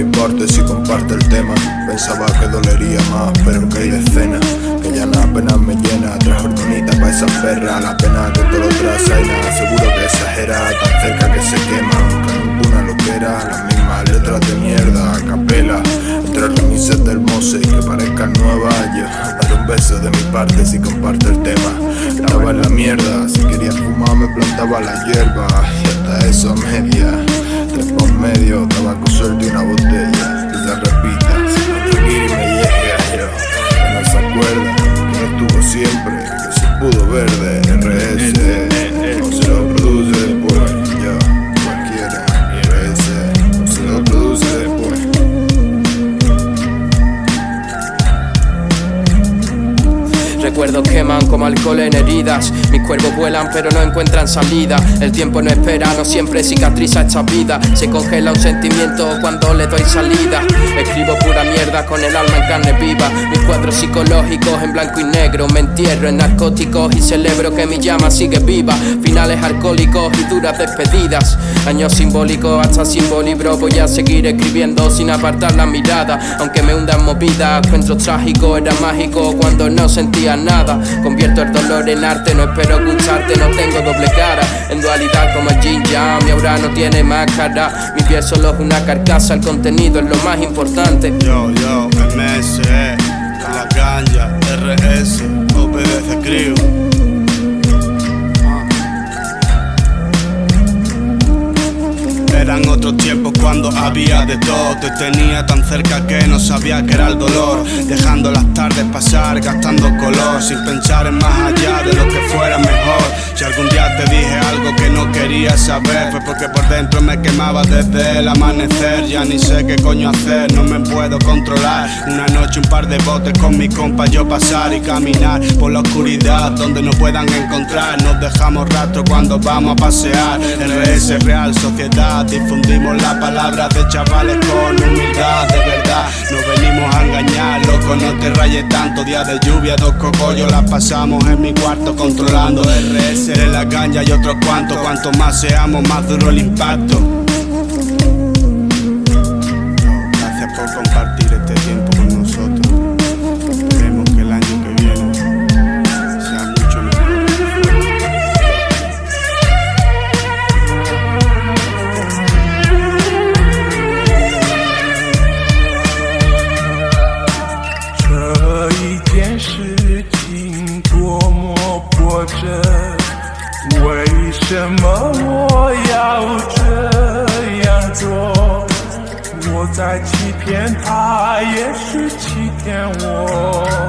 importe si comparte el tema. Pensaba que dolería más, pero que hay decenas. Que ya nada apenas me llena Tres hormonitas pa' esa perra. La pena que todo lo nada Seguro que exagera, tan cerca que se quema Aunque ninguna lo quiera. Las mismas letras de mierda, a capela. Entre remises del Mose y que parezcan nuevas Yo, dar un beso de mi parte si comparte el tema. Estaba en la mierda, si quería fumar me plantaba la hierba Y hasta eso media. Tres por medio, tabaco suelto y una botella Recuerdos queman como alcohol en heridas. Mis cuervos vuelan pero no encuentran salida. El tiempo no espera, no siempre cicatriza esta vida. Se congela un sentimiento cuando le doy salida. Escribo pura mierda con el alma en carne viva. Mis cuadros psicológicos en blanco y negro. Me entierro en narcóticos y celebro que mi llama sigue viva. Finales alcohólicos y duras despedidas. Años simbólicos hasta sin bolibro. Voy a seguir escribiendo sin apartar la mirada. Aunque me hundan movidas, encuentro trágico Era mágico cuando no sentía nada Convierto el dolor en arte, no espero escucharte, no tengo doble cara. En dualidad como el Jin mi aura no tiene máscara. Mi piel solo es una carcasa, el contenido es lo más importante. Yo, yo, MS, la ganja, RS, OBDC Crew cuando había de todo. Te tenía tan cerca que no sabía que era el dolor. Dejando las tardes pasar, gastando color Sin pensar en más allá de lo que fuera mejor Si algún día te dije algo que no quería saber Fue porque por dentro me quemaba desde el amanecer. Ya ni sé qué coño hacer, no me puedo controlar. Una noche un par de botes con mi compa yo pasar y caminar Por la oscuridad donde no puedan encontrar. Nos dejamos rastro cuando vamos a pasear. RS Real Sociedad Difundimos la palabra de chavales con humildad, de verdad. No venimos a engañar, no te rayes tanto. Día de lluvia, dos cogollos las pasamos en mi cuarto controlando RS de la ganja y otros cuantos. Cuanto más seamos, más duro el impacto. 为什么我要这样做？我在欺骗他也是欺骗我。